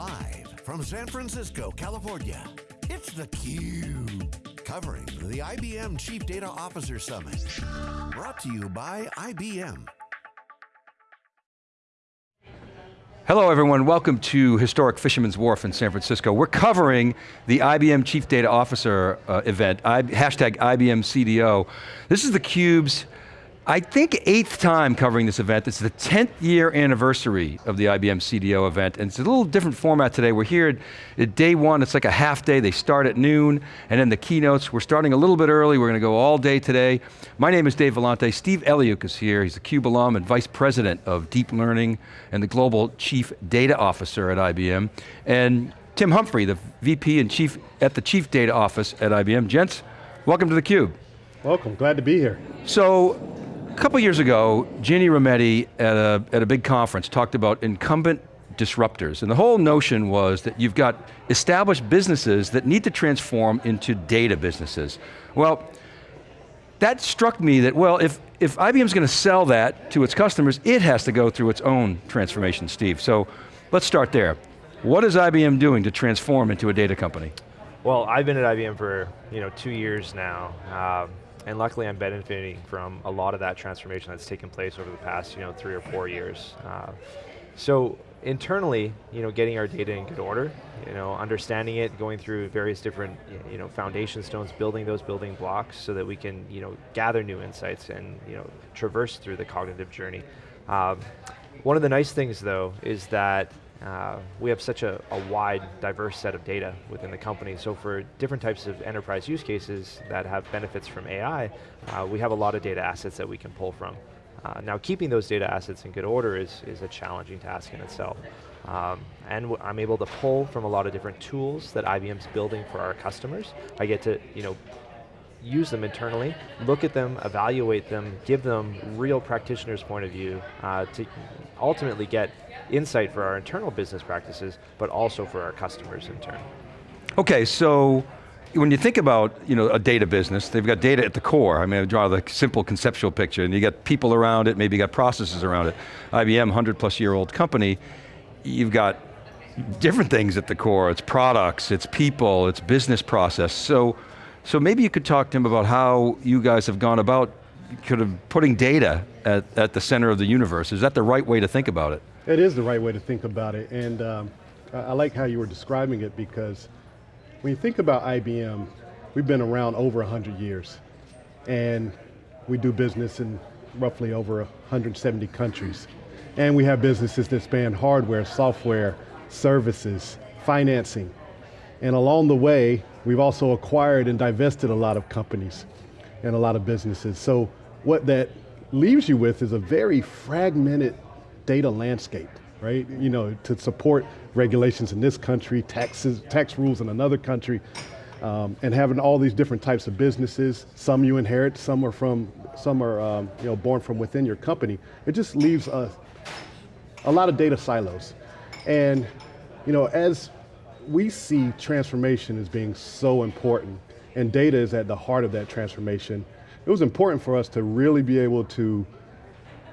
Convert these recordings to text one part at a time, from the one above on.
Live from San Francisco, California, it's theCUBE. Covering the IBM Chief Data Officer Summit. Brought to you by IBM. Hello everyone, welcome to historic Fisherman's Wharf in San Francisco. We're covering the IBM Chief Data Officer uh, event, I, hashtag IBM CDO. This is theCUBE's I think eighth time covering this event. It's the 10th year anniversary of the IBM CDO event, and it's a little different format today. We're here at, at, day one, it's like a half day. They start at noon, and then the keynotes, we're starting a little bit early. We're going to go all day today. My name is Dave Vellante. Steve Eliuk is here. He's a CUBE alum and Vice President of Deep Learning and the Global Chief Data Officer at IBM. And Tim Humphrey, the VP and Chief at the Chief Data Office at IBM. Gents, welcome to theCUBE. Welcome, glad to be here. So, couple years ago, Ginny Rometty at a, at a big conference talked about incumbent disruptors. And the whole notion was that you've got established businesses that need to transform into data businesses. Well, that struck me that, well, if, if IBM's going to sell that to its customers, it has to go through its own transformation, Steve. So let's start there. What is IBM doing to transform into a data company? Well, I've been at IBM for you know two years now. Um, and luckily I'm benefiting from a lot of that transformation that's taken place over the past you know, three or four years. Uh, so internally, you know, getting our data in good order, you know, understanding it, going through various different, you know, foundation stones, building those building blocks so that we can, you know, gather new insights and, you know, traverse through the cognitive journey. Um, one of the nice things though is that uh, we have such a, a, wide, diverse set of data within the company. So for different types of enterprise use cases that have benefits from AI, uh, we have a lot of data assets that we can pull from. Uh, now keeping those data assets in good order is, is a challenging task in itself. Um, and I'm able to pull from a lot of different tools that IBM's building for our customers. I get to you know, use them internally, look at them, evaluate them, give them real practitioner's point of view uh, to ultimately get insight for our internal business practices, but also for our customers in turn. Okay, so when you think about you know, a data business, they've got data at the core. I mean, I draw the simple conceptual picture, and you got people around it, maybe you got processes around it. IBM, 100 plus year old company, you've got different things at the core. It's products, it's people, it's business process. So so maybe you could talk to him about how you guys have gone about kind of putting data at, at the center of the universe. Is that the right way to think about it? It is the right way to think about it, and um, I like how you were describing it because when you think about IBM, we've been around over 100 years, and we do business in roughly over 170 countries. And we have businesses that span hardware, software, services, financing. And along the way, We've also acquired and divested a lot of companies and a lot of businesses. So what that leaves you with is a very fragmented data landscape, right? You know, to support regulations in this country, taxes, tax rules in another country, um, and having all these different types of businesses. Some you inherit, some are from, some are um, you know born from within your company. It just leaves a, a lot of data silos, and you know as we see transformation as being so important, and data is at the heart of that transformation. It was important for us to really be able to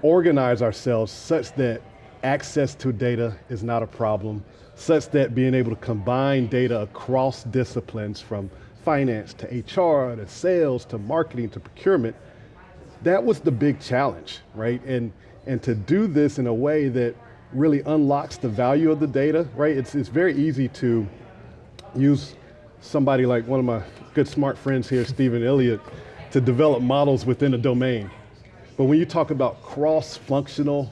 organize ourselves such that access to data is not a problem, such that being able to combine data across disciplines from finance to HR to sales to marketing to procurement, that was the big challenge, right? And, and to do this in a way that really unlocks the value of the data, right? It's, it's very easy to use somebody like one of my good smart friends here, Steven Eliuk, to develop models within a domain. But when you talk about cross-functional,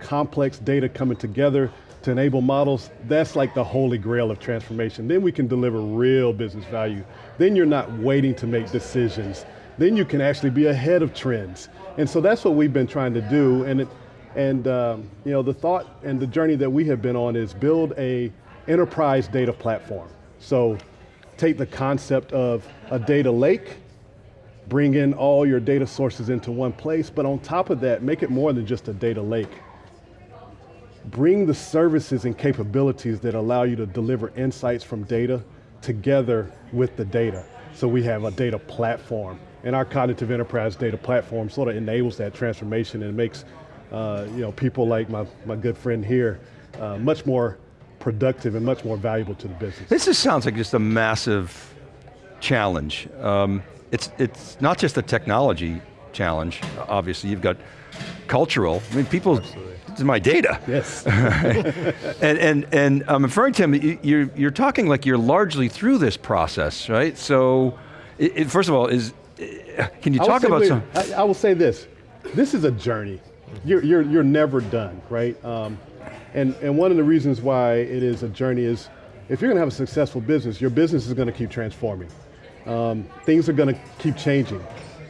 complex data coming together to enable models, that's like the holy grail of transformation. Then we can deliver real business value. Then you're not waiting to make decisions. Then you can actually be ahead of trends. And so that's what we've been trying to do. And it, and um, you know, the thought and the journey that we have been on is build a enterprise data platform. So take the concept of a data lake, bring in all your data sources into one place, but on top of that, make it more than just a data lake. Bring the services and capabilities that allow you to deliver insights from data together with the data. So we have a data platform, and our cognitive enterprise data platform sort of enables that transformation and makes uh, you know, people like my, my good friend here uh, much more productive and much more valuable to the business. This just sounds like just a massive challenge. Um, it's, it's not just a technology challenge, obviously, you've got cultural, I mean people, Absolutely. this is my data. Yes. and, and, and I'm referring to him, you're, you're talking like you're largely through this process, right? So, it, it, first of all, is, can you talk about some? I, I, will say this, this is a journey. You're, you're, you're never done, right? Um, and, and one of the reasons why it is a journey is, if you're going to have a successful business, your business is going to keep transforming. Um, things are going to keep changing.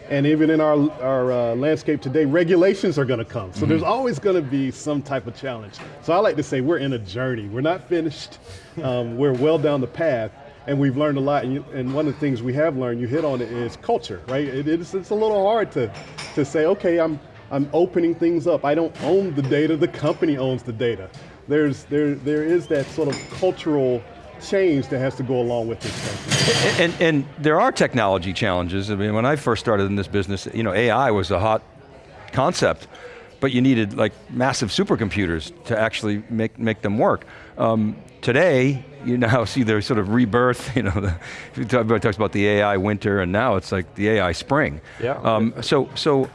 And even in our, our uh, landscape today, regulations are going to come. So mm -hmm. there's always going to be some type of challenge. So I like to say we're in a journey. We're not finished. Um, we're well down the path and we've learned a lot. And, you, and, one of the things we have learned, you hit on it, is culture, right? It, it's, it's a little hard to, to say, okay, I'm, I'm opening things up. I don't own the data, the company owns the data. There's, there, there is that sort of cultural change that has to go along with this. And, and, and, there are technology challenges. I mean, when I first started in this business, you know, AI was a hot concept, but you needed like massive supercomputers to actually make, make them work. Um, today, you now see their sort of rebirth, you know, the, everybody talks about the AI winter and now it's like the AI spring. Yeah. Um, so, so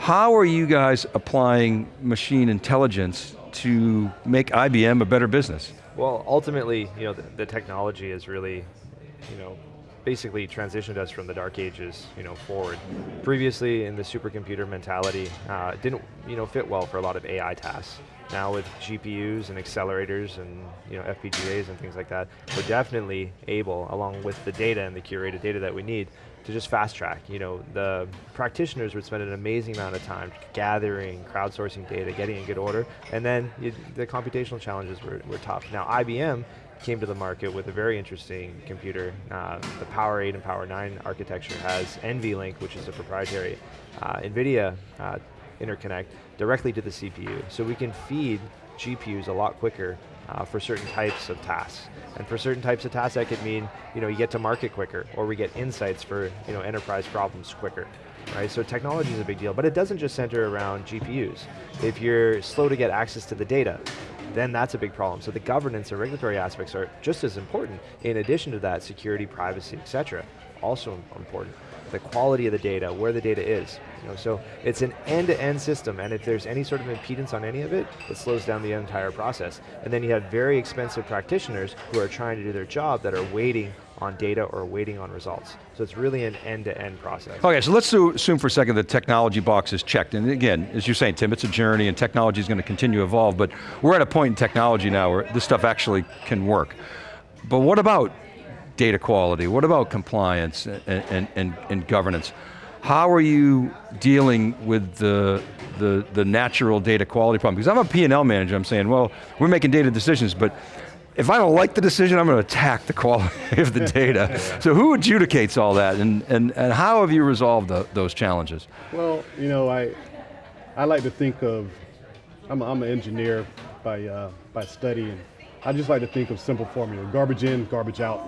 how are you guys applying machine intelligence to make IBM a better business? Well, ultimately, you know, the, the technology is really, you know, basically transitioned us from the dark ages, you know, forward. Previously, in the supercomputer mentality, uh, didn't, you know, fit well for a lot of AI tasks. Now with GPUs and accelerators and you know FPGAs and things like that, we're definitely able, along with the data and the curated data that we need, to just fast track. You know, the practitioners would spend an amazing amount of time gathering, crowdsourcing data, getting in good order, and then you, the computational challenges were, were tough. Now IBM came to the market with a very interesting computer. Uh, the Power 8 and Power 9 architecture has NVLink, which is a proprietary uh, NVIDIA uh, interconnect directly to the CPU. So we can feed GPUs a lot quicker uh, for certain types of tasks. And for certain types of tasks, that could mean you know you get to market quicker, or we get insights for you know enterprise problems quicker. Right, so technology is a big deal, but it doesn't just center around GPUs. If you're slow to get access to the data, then that's a big problem. So the governance and regulatory aspects are just as important. In addition to that, security, privacy, et cetera, also important the quality of the data, where the data is. You know, so it's an end-to-end -end system, and if there's any sort of impedance on any of it, it slows down the entire process. And then you have very expensive practitioners who are trying to do their job that are waiting on data or waiting on results. So it's really an end-to-end -end process. Okay, so let's assume for a second the technology box is checked. And again, as you're saying, Tim, it's a journey and technology is going to continue to evolve, but we're at a point in technology now where this stuff actually can work. But what about data quality? What about compliance and, and, and, and governance? How are you dealing with the, the, the natural data quality problem? Because I'm a P&L manager, I'm saying, well, we're making data decisions, but if I don't like the decision, I'm going to attack the quality of the data. so who adjudicates all that, and, and, and how have you resolved the, those challenges? Well, you know, I, I like to think of, I'm, I'm an engineer by, uh, by study, and I just like to think of simple formula, garbage in, garbage out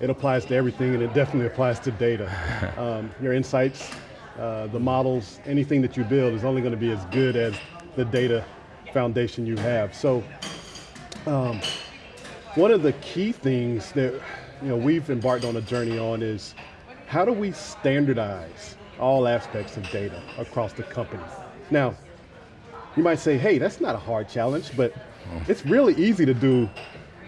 it applies to everything and it definitely applies to data. Um, your insights, uh, the models, anything that you build is only going to be as good as the data foundation you have. So um, one of the key things that you know, we've embarked on a journey on is how do we standardize all aspects of data across the company? Now, you might say, hey, that's not a hard challenge, but it's really easy to do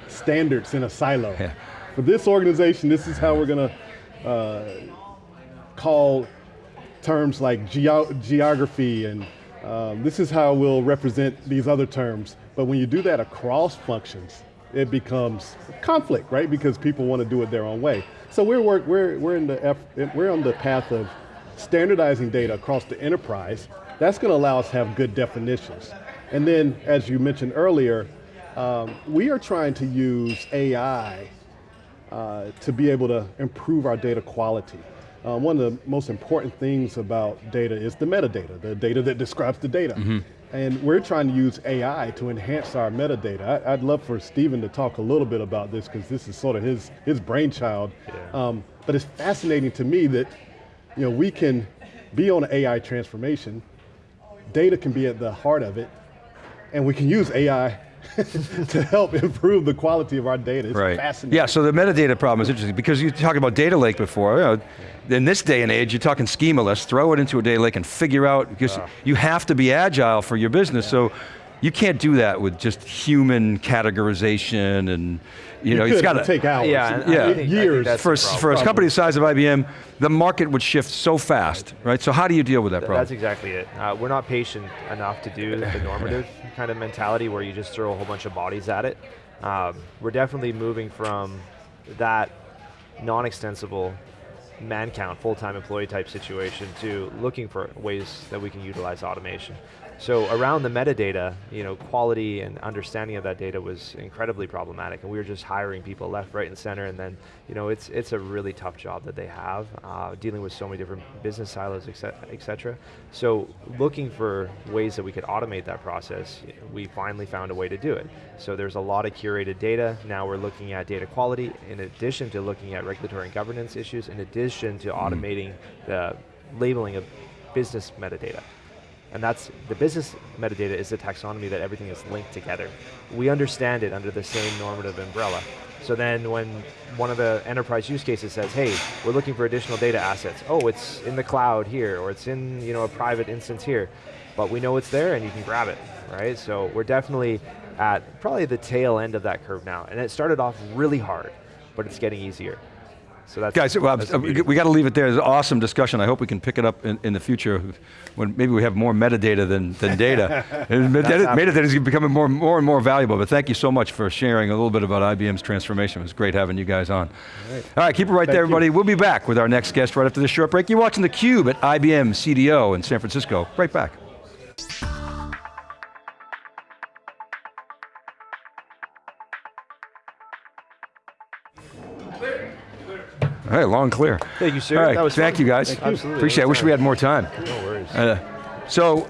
standards in a silo. Yeah. For this organization, this is how we're going to uh, call terms like geography and um, this is how we'll represent these other terms. But when you do that across functions, it becomes conflict, right? Because people want to do it their own way. So we're, work, we're, we're, in the F, we're on the path of standardizing data across the enterprise. That's going to allow us to have good definitions. And then, as you mentioned earlier, um, we are trying to use AI uh, to be able to improve our data quality. Uh, one of the most important things about data is the metadata, the data that describes the data. Mm -hmm. And we're trying to use AI to enhance our metadata. I, would love for Stephen to talk a little bit about this because this is sort of his, his brainchild. Yeah. Um, but it's fascinating to me that you know, we can be on an AI transformation, data can be at the heart of it, and we can use AI to help improve the quality of our data. It's Right. fascinating. Yeah, so the metadata problem is interesting because you talked about data lake before. You know, in this day and age, you're talking schema. Let's throw it into a data lake and figure out because you have to be agile for your business. So you can't do that with just human categorization and you, know could, it's got it'll take hours. Yeah, and Yeah. Think, Years. for, a- for a company the size of IBM, the market would shift so fast, right? So how do you deal with that problem? That's exactly it. Uh, we're not patient enough to do the normative kind of mentality where you just throw a whole bunch of bodies at it. Um, we're definitely moving from that non-extensible man count, full-time employee type situation to looking for ways that we can utilize automation. So around the metadata, you know, quality and understanding of that data was incredibly problematic, and we were just hiring people left, right, and center. And then, you know, it's it's a really tough job that they have, uh, dealing with so many different business silos, et cet- et cetera. So looking for ways that we could automate that process, we finally found a way to do it. So there's a lot of curated data. Now we're looking at data quality, in addition to looking at regulatory and governance issues, in addition to automating the labeling of business metadata. And that's, the business metadata is the taxonomy that everything is linked together. We understand it under the same normative umbrella. So then when one of the enterprise use cases says, hey, we're looking for additional data assets. Oh, it's in the cloud here, or it's in you know, a private instance here. But we know it's there and you can grab it, right? So we're definitely at probably the tail end of that curve now. And it started off really hard, but it's getting easier. So that's, Guys, well, that's uh, we got to leave it there. It's an awesome discussion. I hope we can pick it up in, in the future when maybe we have more metadata than, than data. Metadata, is becoming more, more and more valuable, but thank you so much for sharing a little bit about IBM's transformation. It was great having you guys on. All right, keep it right Thank there, you. everybody. We'll be back with our next guest right after this short break. You're watching theCUBE at IBM CDO in San Francisco. Right back. Right, long clear. Thank you, sir. All right, That was thank fun. you guys. Thank you. Absolutely, Appreciate it. I wish we had more time. No worries. Uh, so,